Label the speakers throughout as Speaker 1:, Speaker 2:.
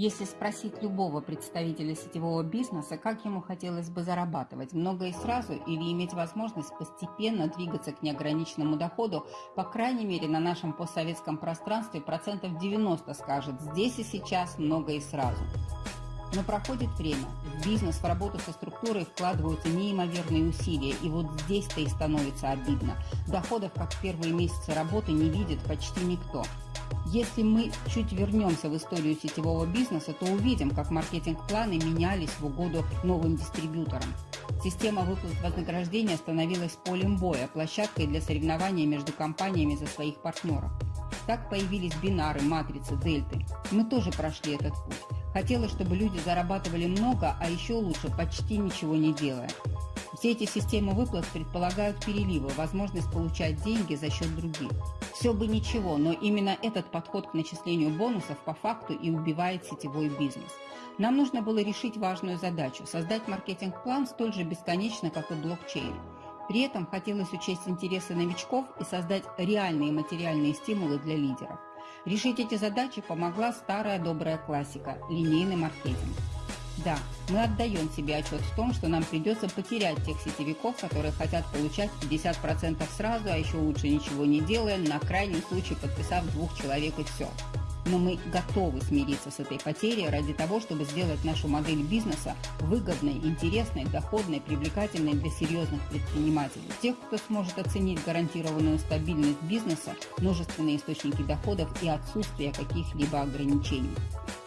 Speaker 1: Если спросить любого представителя сетевого бизнеса, как ему хотелось бы зарабатывать, много и сразу, или иметь возможность постепенно двигаться к неограниченному доходу, по крайней мере на нашем постсоветском пространстве процентов 90 скажет «здесь и сейчас много и сразу». Но проходит время, в бизнес, в работу со структурой вкладываются неимоверные усилия, и вот здесь-то и становится обидно. Доходов, как в первые месяцы работы, не видит почти никто – если мы чуть вернемся в историю сетевого бизнеса, то увидим, как маркетинг-планы менялись в угоду новым дистрибьюторам. Система выплат вознаграждения становилась полем боя, площадкой для соревнования между компаниями за своих партнеров. Так появились бинары, матрицы, дельты. Мы тоже прошли этот путь. Хотелось, чтобы люди зарабатывали много, а еще лучше почти ничего не делая. Все эти системы выплат предполагают переливы, возможность получать деньги за счет других. Все бы ничего, но именно этот подход к начислению бонусов по факту и убивает сетевой бизнес. Нам нужно было решить важную задачу – создать маркетинг-план столь же бесконечно, как и блокчейн. При этом хотелось учесть интересы новичков и создать реальные материальные стимулы для лидеров. Решить эти задачи помогла старая добрая классика – линейный маркетинг. Да, мы отдаем себе отчет в том, что нам придется потерять тех сетевиков, которые хотят получать 50% сразу, а еще лучше ничего не делая, на крайний случай подписав двух человек и все. Но мы готовы смириться с этой потерей ради того, чтобы сделать нашу модель бизнеса выгодной, интересной, доходной, привлекательной для серьезных предпринимателей. Тех, кто сможет оценить гарантированную стабильность бизнеса, множественные источники доходов и отсутствие каких-либо ограничений.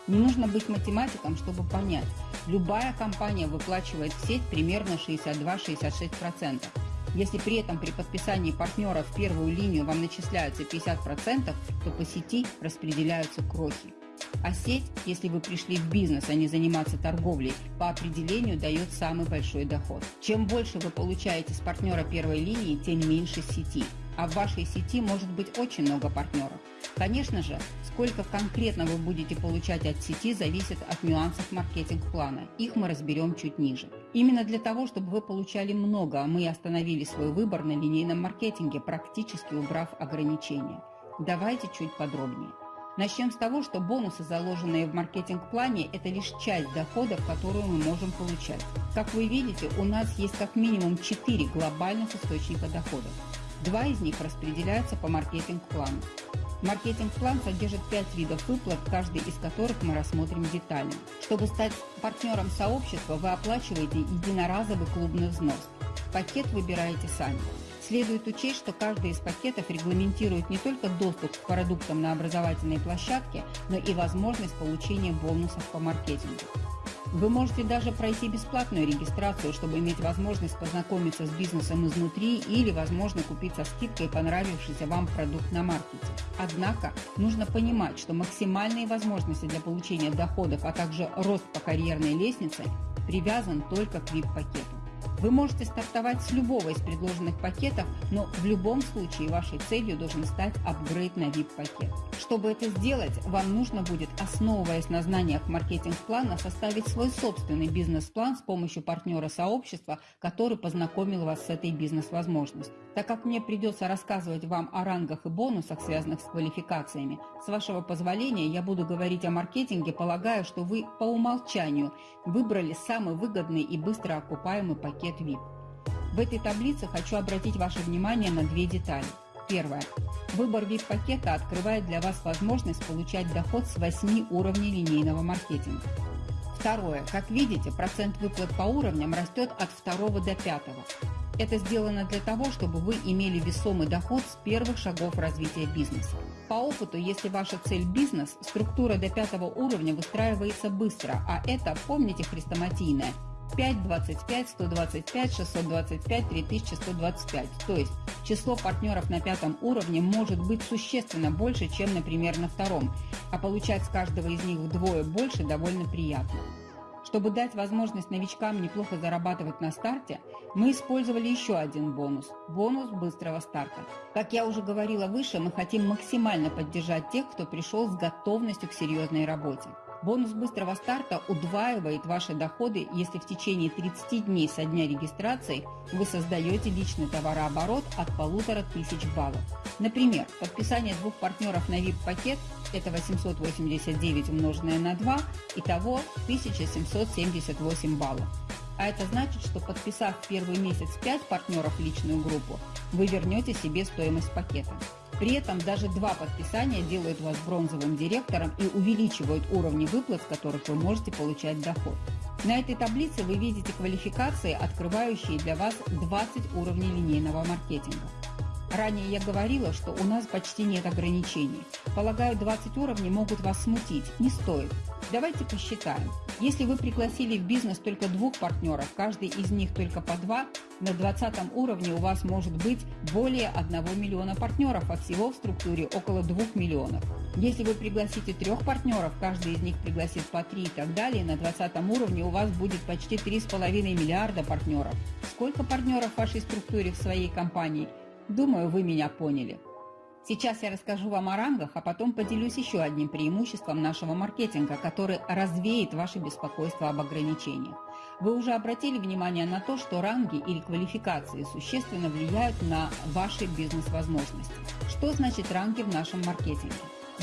Speaker 1: Не нужно быть математиком, чтобы понять, любая компания выплачивает в сеть примерно 62-66%. Если при этом при подписании партнера в первую линию вам начисляются 50%, то по сети распределяются крохи. А сеть, если вы пришли в бизнес, а не заниматься торговлей, по определению дает самый большой доход. Чем больше вы получаете с партнера первой линии, тем меньше сети. А в вашей сети может быть очень много партнеров. Конечно же, сколько конкретно вы будете получать от сети, зависит от нюансов маркетинг-плана. Их мы разберем чуть ниже. Именно для того, чтобы вы получали много, мы остановили свой выбор на линейном маркетинге, практически убрав ограничения. Давайте чуть подробнее. Начнем с того, что бонусы, заложенные в маркетинг-плане, это лишь часть доходов, которую мы можем получать. Как вы видите, у нас есть как минимум 4 глобальных источника доходов. Два из них распределяются по маркетинг-плану. Маркетинг-план содержит 5 видов выплат, каждый из которых мы рассмотрим детально. Чтобы стать партнером сообщества, вы оплачиваете единоразовый клубный взнос. Пакет выбираете сами. Следует учесть, что каждый из пакетов регламентирует не только доступ к продуктам на образовательной площадке, но и возможность получения бонусов по маркетингу. Вы можете даже пройти бесплатную регистрацию, чтобы иметь возможность познакомиться с бизнесом изнутри или, возможно, купить со скидкой понравившийся вам продукт на маркете. Однако нужно понимать, что максимальные возможности для получения доходов, а также рост по карьерной лестнице привязан только к VIP-пакету. Вы можете стартовать с любого из предложенных пакетов, но в любом случае вашей целью должен стать апгрейд на VIP-пакет. Чтобы это сделать, вам нужно будет, основываясь на знаниях маркетинг-плана, составить свой собственный бизнес-план с помощью партнера сообщества, который познакомил вас с этой бизнес-возможностью. Так как мне придется рассказывать вам о рангах и бонусах, связанных с квалификациями, с вашего позволения я буду говорить о маркетинге, полагая, что вы по умолчанию выбрали самый выгодный и быстро окупаемый пакет VIP. В этой таблице хочу обратить ваше внимание на две детали. Первое. Выбор VIP-пакета открывает для вас возможность получать доход с 8 уровней линейного маркетинга. Второе. Как видите, процент выплат по уровням растет от 2 до 5. Это сделано для того, чтобы вы имели весомый доход с первых шагов развития бизнеса. По опыту, если ваша цель – бизнес, структура до пятого уровня выстраивается быстро, а это, помните, хрестоматийное – 5, 25, 125, 625, 3125. То есть число партнеров на пятом уровне может быть существенно больше, чем, например, на втором, а получать с каждого из них вдвое больше довольно приятно. Чтобы дать возможность новичкам неплохо зарабатывать на старте, мы использовали еще один бонус – бонус быстрого старта. Как я уже говорила выше, мы хотим максимально поддержать тех, кто пришел с готовностью к серьезной работе. Бонус быстрого старта удваивает ваши доходы, если в течение 30 дней со дня регистрации вы создаете личный товарооборот от полутора тысяч баллов. Например, подписание двух партнеров на VIP-пакет – это 889 умноженное на 2, итого 1778 баллов. А это значит, что подписав в первый месяц 5 партнеров в личную группу, вы вернете себе стоимость пакета. При этом даже два подписания делают вас бронзовым директором и увеличивают уровни выплат, с которых вы можете получать доход. На этой таблице вы видите квалификации, открывающие для вас 20 уровней линейного маркетинга. Ранее я говорила, что у нас почти нет ограничений. Полагаю, 20 уровней могут вас смутить. Не стоит. Давайте посчитаем. Если вы пригласили в бизнес только двух партнеров, каждый из них только по два, на 20 уровне у вас может быть более 1 миллиона партнеров, а всего в структуре около 2 миллионов. Если вы пригласите трех партнеров, каждый из них пригласит по три и так далее, на 20 уровне у вас будет почти 3,5 миллиарда партнеров. Сколько партнеров в вашей структуре в своей компании – Думаю, вы меня поняли. Сейчас я расскажу вам о рангах, а потом поделюсь еще одним преимуществом нашего маркетинга, который развеет ваше беспокойство об ограничениях. Вы уже обратили внимание на то, что ранги или квалификации существенно влияют на ваши бизнес-возможности. Что значит ранги в нашем маркетинге?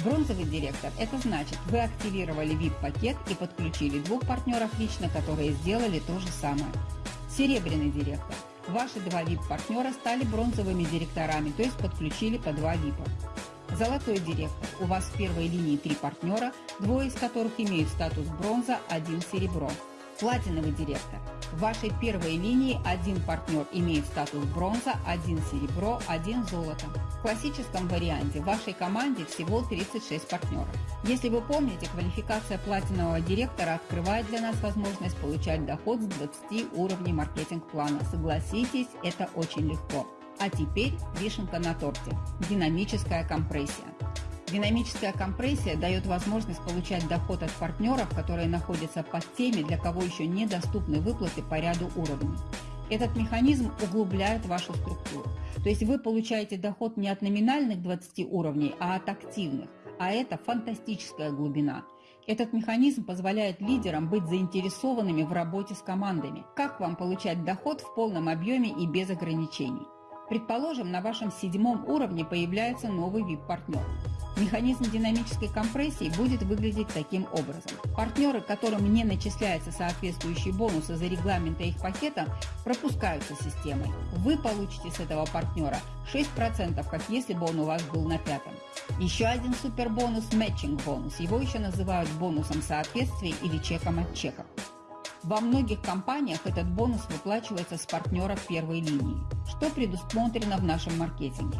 Speaker 1: Бронзовый директор – это значит, вы активировали VIP-пакет и подключили двух партнеров лично, которые сделали то же самое. Серебряный директор – Ваши два VIP-партнера стали бронзовыми директорами, то есть подключили по два VIP. Золотой директор. У вас в первой линии три партнера, двое из которых имеют статус бронза, один серебро. Платиновый директор. В вашей первой линии один партнер имеет статус бронза, один серебро, один золото. В классическом варианте в вашей команде всего 36 партнеров. Если вы помните, квалификация платинового директора открывает для нас возможность получать доход с 20 уровней маркетинг-плана. Согласитесь, это очень легко. А теперь вишенка на торте – динамическая компрессия. Динамическая компрессия дает возможность получать доход от партнеров, которые находятся под теми, для кого еще недоступны выплаты по ряду уровней. Этот механизм углубляет вашу структуру. То есть вы получаете доход не от номинальных 20 уровней, а от активных. А это фантастическая глубина. Этот механизм позволяет лидерам быть заинтересованными в работе с командами. Как вам получать доход в полном объеме и без ограничений? Предположим, на вашем седьмом уровне появляется новый VIP-партнер. Механизм динамической компрессии будет выглядеть таким образом. Партнеры, которым не начисляются соответствующие бонусы за регламента их пакета, пропускаются системой. Вы получите с этого партнера 6%, как если бы он у вас был на пятом. Еще один супербонус – матчинг-бонус. Его еще называют бонусом соответствия или чеком от чека. Во многих компаниях этот бонус выплачивается с партнеров первой линии, что предусмотрено в нашем маркетинге.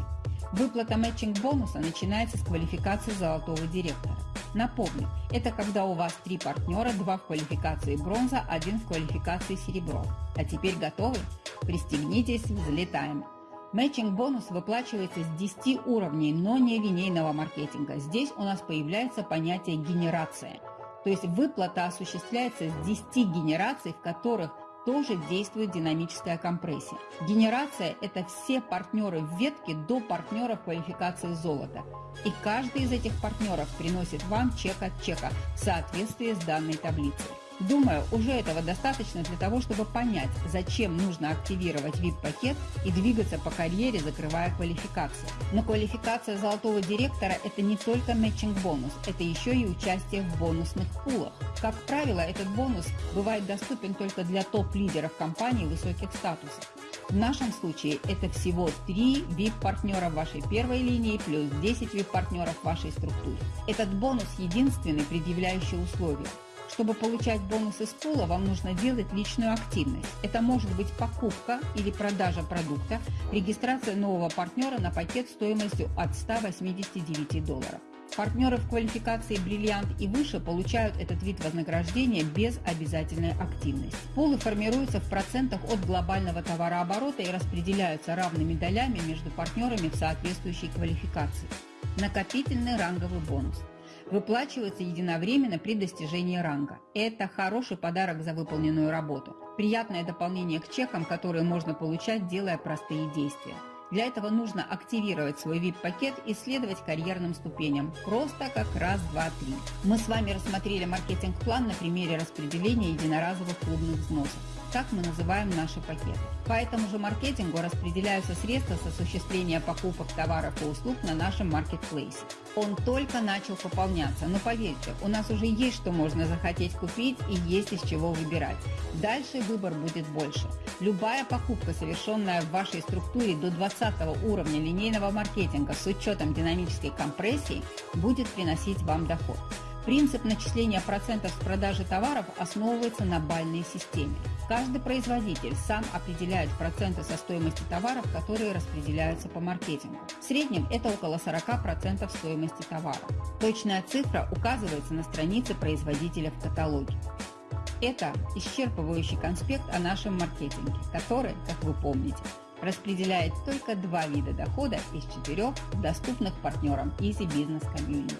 Speaker 1: Выплата матчинг-бонуса начинается с квалификации золотого директора. Напомню, это когда у вас три партнера, два в квалификации бронза, один в квалификации серебро. А теперь готовы? Пристегнитесь, взлетаем. Мэтчинг-бонус выплачивается с 10 уровней, но не линейного маркетинга. Здесь у нас появляется понятие генерация. То есть выплата осуществляется с 10 генераций, в которых тоже действует динамическая компрессия. Генерация – это все партнеры в ветке до партнеров квалификации золота. И каждый из этих партнеров приносит вам чек от чека в соответствии с данной таблицей. Думаю, уже этого достаточно для того, чтобы понять, зачем нужно активировать VIP-пакет и двигаться по карьере, закрывая квалификацию. Но квалификация золотого директора – это не только матчинг-бонус, это еще и участие в бонусных пулах. Как правило, этот бонус бывает доступен только для топ-лидеров компании высоких статусов. В нашем случае это всего 3 VIP-партнера вашей первой линии плюс 10 VIP-партнеров вашей структуре. Этот бонус единственный предъявляющий условие – чтобы получать бонус из пула, вам нужно делать личную активность. Это может быть покупка или продажа продукта, регистрация нового партнера на пакет стоимостью от 189 долларов. Партнеры в квалификации «Бриллиант» и выше получают этот вид вознаграждения без обязательной активности. Пулы формируются в процентах от глобального товарооборота и распределяются равными долями между партнерами в соответствующей квалификации. Накопительный ранговый бонус – выплачивается единовременно при достижении ранга. Это хороший подарок за выполненную работу. Приятное дополнение к чекам, которые можно получать, делая простые действия. Для этого нужно активировать свой VIP-пакет и следовать карьерным ступеням. Просто как раз, два, три. Мы с вами рассмотрели маркетинг-план на примере распределения единоразовых клубных взносов. Так мы называем наши пакеты. По этому же маркетингу распределяются средства с осуществления покупок товаров и услуг на нашем маркетплейсе. Он только начал пополняться, но поверьте, у нас уже есть что можно захотеть купить и есть из чего выбирать. Дальше выбор будет больше. Любая покупка, совершенная в вашей структуре до 20 уровня линейного маркетинга с учетом динамической компрессии, будет приносить вам доход. Принцип начисления процентов с продажи товаров основывается на бальной системе. Каждый производитель сам определяет проценты со стоимости товаров, которые распределяются по маркетингу. В среднем это около 40% стоимости товара. Точная цифра указывается на странице производителя в каталоге. Это исчерпывающий конспект о нашем маркетинге, который, как вы помните, распределяет только два вида дохода из четырех доступных партнерам Easy Business Community.